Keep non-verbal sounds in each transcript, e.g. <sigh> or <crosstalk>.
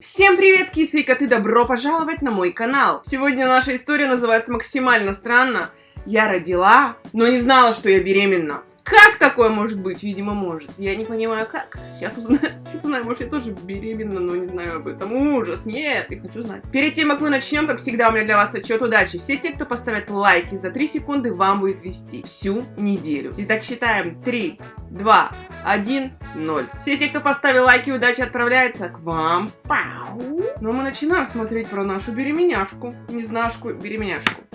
Всем привет, кисы и коты, добро пожаловать на мой канал! Сегодня наша история называется максимально странно. Я родила, но не знала, что я беременна. Как такое может быть? Видимо, может. Я не понимаю, как. Сейчас узнаю. <laughs> Сейчас. Может, я тоже беременна, но не знаю об этом. Ужас. Нет, я хочу знать. Перед тем, как мы начнем, как всегда, у меня для вас отчет удачи. Все те, кто поставят лайки за 3 секунды, вам будет вести всю неделю. Итак, считаем. 3, 2, 1, 0. Все те, кто поставил лайки, удачи отправляется к вам. Пау. Но мы начинаем смотреть про нашу беременяшку. Незнашку, беременяшку.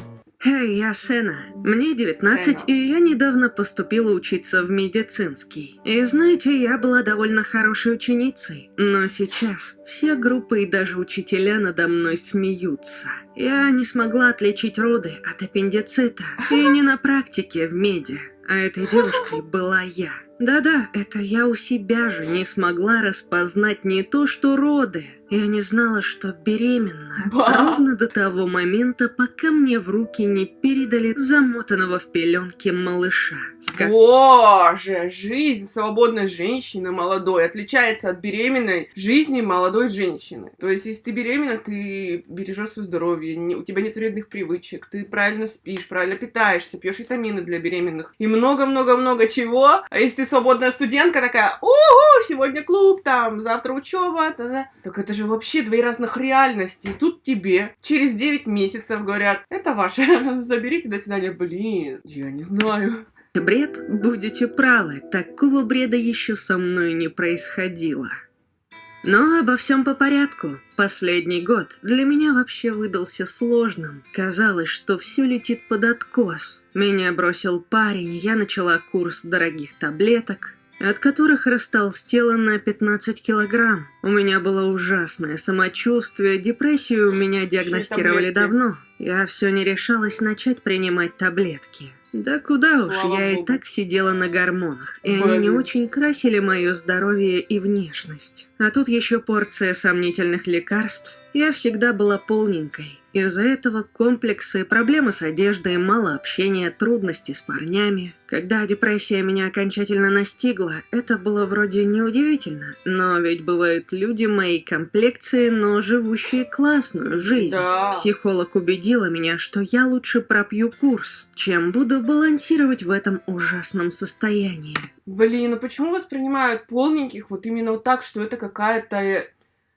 Эй, я Сена. Мне 19, Сена. и я недавно поступила учиться в медицинский. И знаете, я была довольно хорошей ученицей. Но сейчас все группы и даже учителя надо мной смеются. Я не смогла отличить роды от аппендицита. И не на практике в меди. А этой девушкой была я. Да-да, это я у себя же не смогла распознать не то, что роды. Я не знала, что беременна. Ба. Ровно до того момента, пока мне в руки не передали замотанного в пеленке малыша. С ко- Боже, жизнь свободной женщины молодой отличается от беременной жизни молодой женщины. То есть, если ты беременна, ты бережешь свое здоровье, не- у тебя нет вредных привычек, ты правильно спишь, правильно питаешься, пьешь витамины для беременных и много-много-много чего. А если ты свободная студентка такая, угу, сегодня клуб, там, завтра учеба, та-да». так это же вообще две разных реальности. И тут тебе через 9 месяцев говорят, это ваше, <laughs> заберите до свидания. Блин, я не знаю. Бред? Будете правы, такого бреда еще со мной не происходило. Но обо всем по порядку. Последний год для меня вообще выдался сложным. Казалось, что все летит под откос. Меня бросил парень, я начала курс дорогих таблеток, от которых растолстела на 15 килограмм. У меня было ужасное самочувствие, депрессию меня диагностировали давно. Я все не решалась начать принимать таблетки. Да куда уж, Слава я и богу. так сидела на гормонах, и они не Блин. очень красили мое здоровье и внешность. А тут еще порция сомнительных лекарств. Я всегда была полненькой. Из-за этого комплексы, проблемы с одеждой, мало общения, трудности с парнями. Когда депрессия меня окончательно настигла, это было вроде неудивительно. Но ведь бывают люди моей комплекции, но живущие классную жизнь. Да. Психолог убедила меня, что я лучше пропью курс, чем буду балансировать в этом ужасном состоянии. Блин, ну почему воспринимают полненьких вот именно вот так, что это какая-то...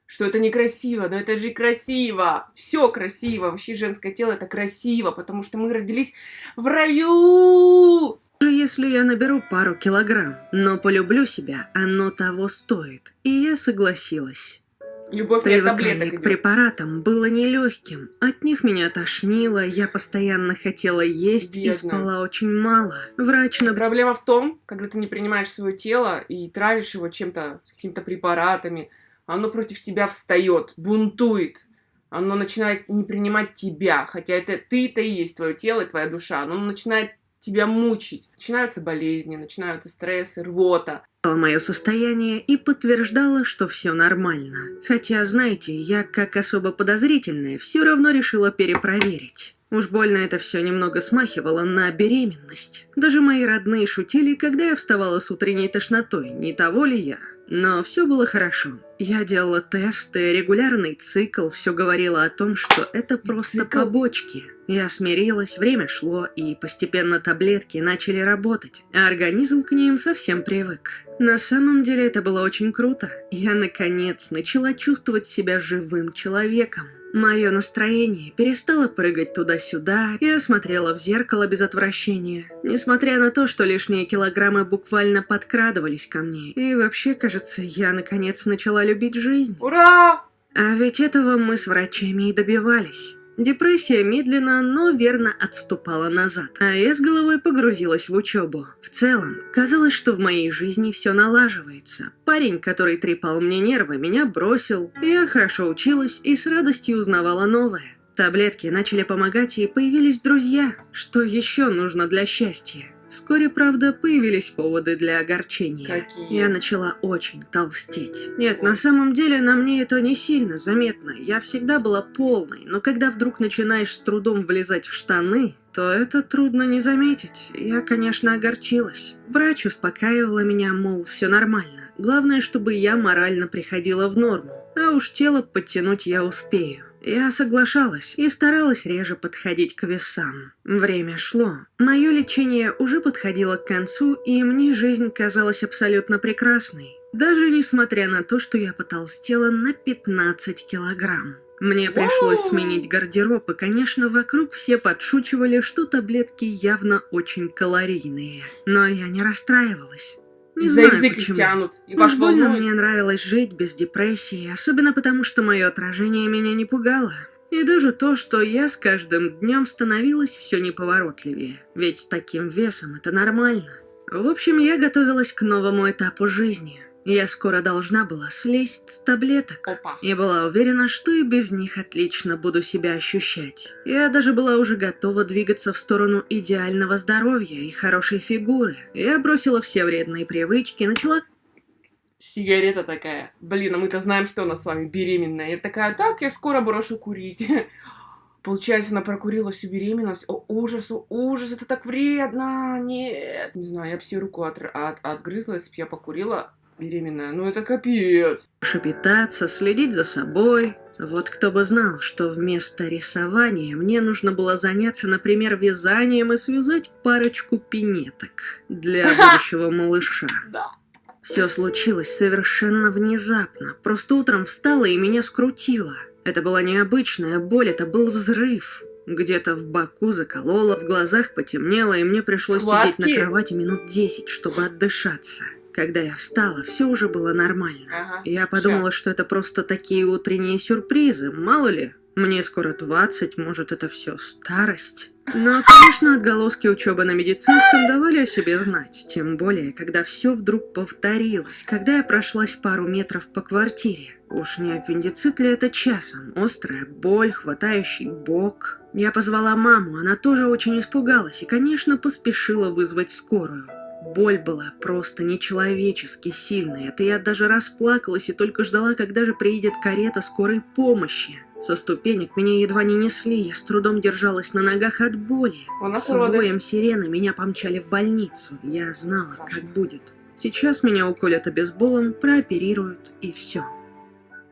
Что это некрасиво, да это же красиво. Все красиво. Вообще женское тело это красиво, потому что мы родились в раю. Даже если я наберу пару килограмм, но полюблю себя, оно того стоит. И я согласилась. Любовь Привыкание к идет. препаратам было нелегким. От них меня тошнило, я постоянно хотела есть и Бедная. спала очень мало. Врач набрал Проблема в том, когда ты не принимаешь свое тело и травишь его чем-то, какими-то препаратами, оно против тебя встает, бунтует. Оно начинает не принимать тебя, хотя это ты-то и есть твое тело и твоя душа. Оно начинает тебя мучить. Начинаются болезни, начинаются стрессы, рвота. мое состояние и подтверждала, что все нормально. Хотя, знаете, я, как особо подозрительная, все равно решила перепроверить. Уж больно это все немного смахивало на беременность. Даже мои родные шутили, когда я вставала с утренней тошнотой, не того ли я. Но все было хорошо. Я делала тесты, регулярный цикл, все говорило о том, что это просто Цикл? побочки. Я смирилась, время шло, и постепенно таблетки начали работать, а организм к ним совсем привык. На самом деле это было очень круто. Я, наконец, начала чувствовать себя живым человеком. Мое настроение перестало прыгать туда-сюда, я смотрела в зеркало без отвращения. Несмотря на то, что лишние килограммы буквально подкрадывались ко мне. И вообще, кажется, я наконец начала любить жизнь. Ура! А ведь этого мы с врачами и добивались. Депрессия медленно, но верно отступала назад, а я с головой погрузилась в учебу. В целом, казалось, что в моей жизни все налаживается. Парень, который трепал мне нервы, меня бросил. Я хорошо училась и с радостью узнавала новое. Таблетки начали помогать и появились друзья. Что еще нужно для счастья? Вскоре, правда, появились поводы для огорчения. Какие? Я начала очень толстеть. Нет, на самом деле на мне это не сильно заметно. Я всегда была полной, но когда вдруг начинаешь с трудом влезать в штаны, то это трудно не заметить. Я, конечно, огорчилась. Врач успокаивала меня, мол, все нормально. Главное, чтобы я морально приходила в норму. а уж тело подтянуть я успею. Я соглашалась и старалась реже подходить к весам. Время шло. Мое лечение уже подходило к концу, и мне жизнь казалась абсолютно прекрасной. Даже несмотря на то, что я потолстела на 15 килограмм. Мне пришлось сменить гардероб, и, конечно, вокруг все подшучивали, что таблетки явно очень калорийные. Но я не расстраивалась. Не За знаю язык их почему. тянут. И Уж ваш больно волнует. мне нравилось жить без депрессии, особенно потому, что мое отражение меня не пугало. И даже то, что я с каждым днем становилась все неповоротливее. Ведь с таким весом это нормально. В общем, я готовилась к новому этапу жизни. Я скоро должна была слезть с таблеток. Опа. Я была уверена, что и без них отлично буду себя ощущать. Я даже была уже готова двигаться в сторону идеального здоровья и хорошей фигуры. Я бросила все вредные привычки, начала Сигарета такая. Блин, а мы-то знаем, что она с вами беременная. Я такая, так, я скоро брошу курить. <laughs> Получается, она прокурила всю беременность. О, ужас, о, ужас, это так вредно. Нет. Не знаю, я бы себе руку от- от- отгрызла, если бы я покурила беременная. Ну это капец. Хорошо питаться, следить за собой. Вот кто бы знал, что вместо рисования мне нужно было заняться, например, вязанием и связать парочку пинеток для <laughs> будущего малыша. Да. Все случилось совершенно внезапно. Просто утром встала и меня скрутило. Это была необычная боль, это был взрыв. Где-то в боку закололо, в глазах потемнело, и мне пришлось сидеть на кровати минут десять, чтобы отдышаться. Когда я встала, все уже было нормально. Ага. Я подумала, что это просто такие утренние сюрпризы, мало ли. Мне скоро 20, может, это все старость. Но, конечно, отголоски учебы на медицинском давали о себе знать. Тем более, когда все вдруг повторилось, когда я прошлась пару метров по квартире. Уж не аппендицит ли это часом? Острая боль, хватающий бок. Я позвала маму, она тоже очень испугалась и, конечно, поспешила вызвать скорую. Боль была просто нечеловечески сильной. Это я даже расплакалась и только ждала, когда же приедет карета скорой помощи. Со ступенек меня едва не несли, я с трудом держалась на ногах от боли. С воем сирены меня помчали в больницу. Я знала, Страшно. как будет. Сейчас меня уколят обезболом, прооперируют и все.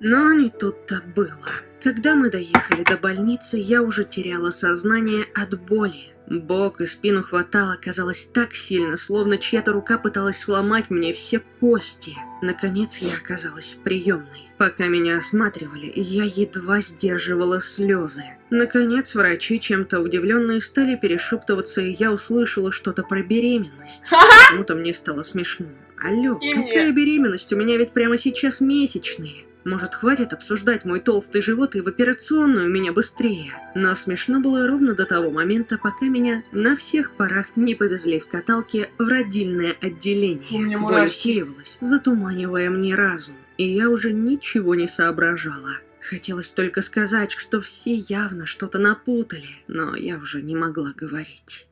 Но не тут-то было. Когда мы доехали до больницы, я уже теряла сознание от боли. Бок и спину хватало, казалось, так сильно, словно чья-то рука пыталась сломать мне все кости. Наконец я оказалась в приемной. Пока меня осматривали, я едва сдерживала слезы. Наконец врачи, чем-то удивленные, стали перешептываться, и я услышала что-то про беременность. Почему-то мне стало смешно. Алло, И какая мне. беременность? У меня ведь прямо сейчас месячные. Может, хватит обсуждать мой толстый живот и в операционную меня быстрее? Но смешно было ровно до того момента, пока меня на всех парах не повезли в каталке в родильное отделение. Боль усиливалась, затуманивая мне разум, и я уже ничего не соображала. Хотелось только сказать, что все явно что-то напутали, но я уже не могла говорить.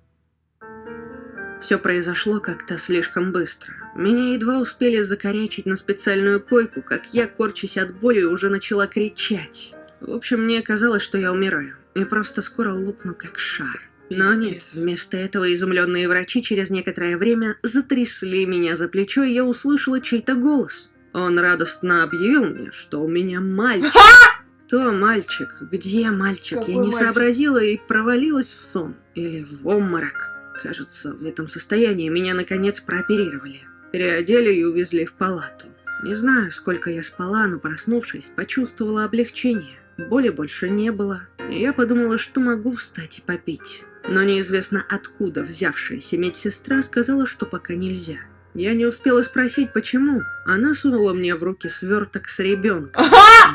Все произошло как-то слишком быстро. Меня едва успели закорячить на специальную койку, как я, корчась от боли, уже начала кричать. В общем, мне казалось, что я умираю, и просто скоро лопну как шар. Но нет, вместо этого изумленные врачи через некоторое время затрясли меня за плечо, и я услышала чей-то голос. Он радостно объявил мне, что у меня мальчик. Кто мальчик? Где мальчик? Какой я не мальчик? сообразила и провалилась в сон. Или в обморок. Кажется, в этом состоянии меня наконец прооперировали. Переодели и увезли в палату. Не знаю, сколько я спала, но проснувшись, почувствовала облегчение. Боли больше не было. И я подумала, что могу встать и попить. Но неизвестно откуда взявшаяся медсестра сказала, что пока нельзя. Я не успела спросить, почему. Она сунула мне в руки сверток с ребенком.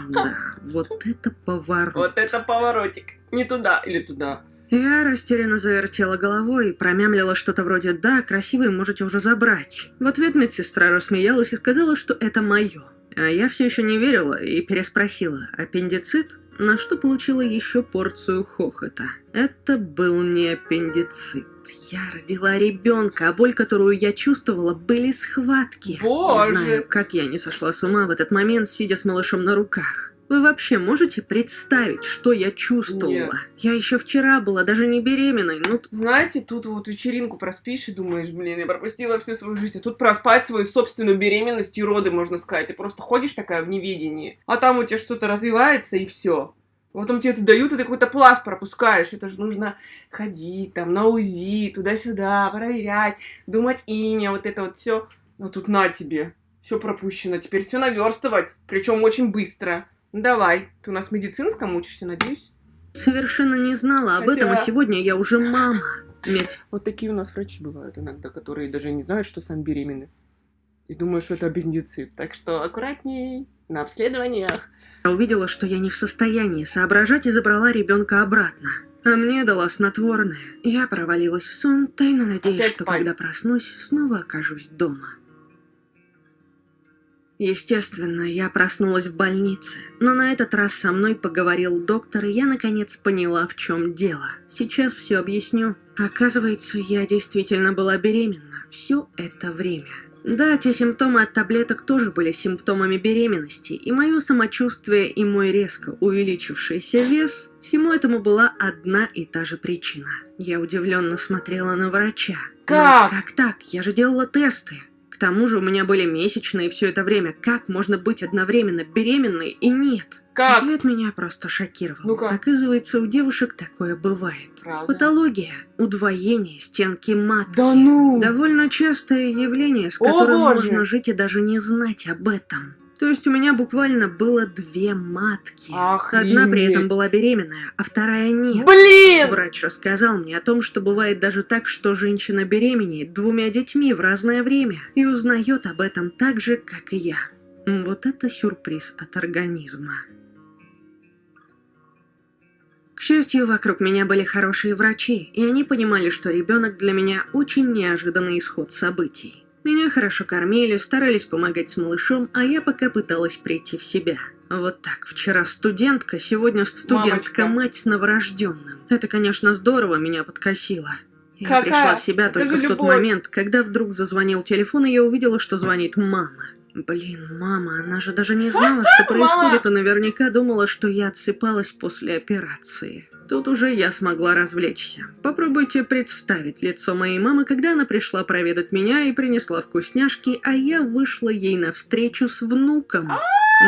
Да, вот это поворот. Вот это поворотик. Не туда или туда. Я растерянно завертела головой и промямлила что-то вроде «Да, красивый, можете уже забрать». В ответ медсестра рассмеялась и сказала, что это мое. А я все еще не верила и переспросила «Аппендицит?», на что получила еще порцию хохота. Это был не аппендицит. Я родила ребенка, а боль, которую я чувствовала, были схватки. Боже. Не знаю, как я не сошла с ума в этот момент, сидя с малышом на руках. Вы вообще можете представить, что я чувствовала? Нет. Я еще вчера была даже не беременной, ну Знаете, тут вот вечеринку проспишь и думаешь, блин, я пропустила всю свою жизнь. А тут проспать свою собственную беременность и роды, можно сказать. Ты просто ходишь такая в неведении, а там у тебя что-то развивается и все. Потом тебе это дают, и ты какой-то пласт пропускаешь. Это же нужно ходить там на УЗИ, туда-сюда, проверять, думать имя, вот это вот все. А тут на тебе. Все пропущено. Теперь все наверстывать. Причем очень быстро. Давай. Ты у нас в медицинском учишься, надеюсь? совершенно не знала об Хотя- этом, а сегодня я уже мама. Медсестра Вот такие у нас врачи бывают иногда, которые даже не знают, что сам беременны. И думают, что это аппендицит. Так что аккуратней на обследованиях. увидела, что я не в состоянии соображать и забрала ребенка обратно. А мне дала снотворное. Я провалилась в сон, тайно надеясь, Опять что спать. когда проснусь, снова окажусь дома. Естественно, я проснулась в больнице, но на этот раз со мной поговорил доктор, и я наконец поняла, в чем дело. Сейчас все объясню. Оказывается, я действительно была беременна все это время. Да, те симптомы от таблеток тоже были симптомами беременности, и мое самочувствие и мой резко увеличившийся вес, всему этому была одна и та же причина. Я удивленно смотрела на врача. Но Как? как так? Я же делала тесты. К тому же у меня были месячные все это время. Как можно быть одновременно беременной и нет? Как? Ответ меня просто шокировал. Ну-ка. Оказывается, у девушек такое бывает. Правда? Патология, удвоение стенки матки. Да ну! Довольно частое явление, с О, которым боже! можно жить и даже не знать об этом. То есть у меня буквально было две матки. Одна при этом Охренеть. была беременная, а вторая нет. Блин! Врач рассказал мне о том, что бывает даже так, что женщина беременеет двумя детьми в разное время и узнает об этом так же, как и я. Вот это сюрприз от организма. К счастью, вокруг меня были хорошие врачи, и они понимали, что ребенок для меня очень неожиданный исход событий. Меня хорошо кормили, старались помогать с малышом, а я пока пыталась прийти в себя. Вот так, вчера студентка, сегодня студентка, Мамочка. мать с новорожденным. Это, конечно, здорово меня подкосило. Я Какая? пришла в себя только в тот любовь. момент, когда вдруг зазвонил телефон, и я увидела, что звонит мама. Блин, мама, она же даже не знала, что <laughs> происходит, и наверняка думала, что я отсыпалась после операции. Тут уже я смогла развлечься. Попробуйте представить лицо моей мамы, когда она пришла проведать меня и принесла вкусняшки, а я вышла ей навстречу с внуком.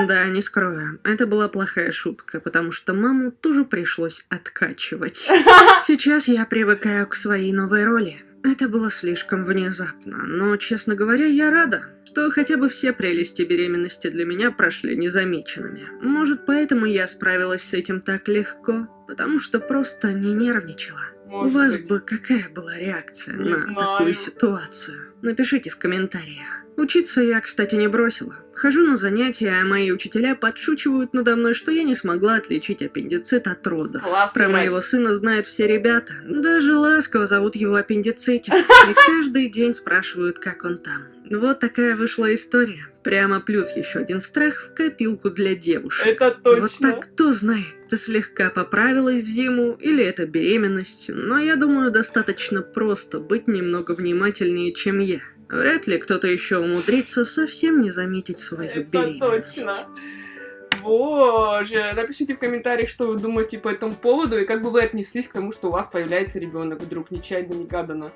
Да, не скрою, это была плохая шутка, потому что маму тоже пришлось откачивать. <laughs> Сейчас я привыкаю к своей новой роли. Это было слишком внезапно, но, честно говоря, я рада, что хотя бы все прелести беременности для меня прошли незамеченными. Может, поэтому я справилась с этим так легко, потому что просто не нервничала. У Может вас быть. бы какая была реакция Не на знаю. такую ситуацию? Напишите в комментариях. Учиться я, кстати, не бросила. Хожу на занятия, а мои учителя подшучивают надо мной, что я не смогла отличить аппендицит от родов. Классный Про врач. моего сына знают все ребята. Даже ласково зовут его аппендицитик. <laughs> И каждый день спрашивают, как он там. Вот такая вышла история. Прямо плюс еще один страх в копилку для девушек. Это точно. Вот так, кто знает, ты слегка поправилась в зиму или это беременность, но я думаю, достаточно просто быть немного внимательнее, чем я. Вряд ли кто-то еще умудрится совсем не заметить свою Это беременность. точно. Боже, напишите в комментариях, что вы думаете по этому поводу, и как бы вы отнеслись к тому, что у вас появляется ребенок вдруг, нечаянно, негаданно.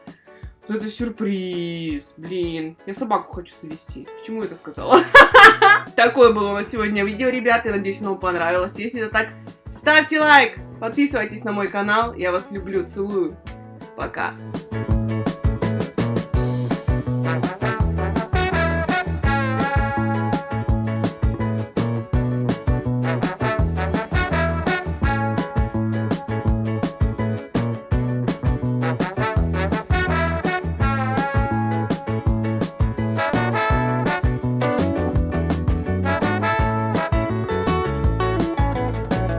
Вот это сюрприз, блин. Я собаку хочу завести. Почему это сказала? <laughs> Такое было у нас сегодня видео, ребята. Я надеюсь, оно вам понравилось. Если это так, ставьте лайк, подписывайтесь на мой канал. Я вас люблю, целую. Пока.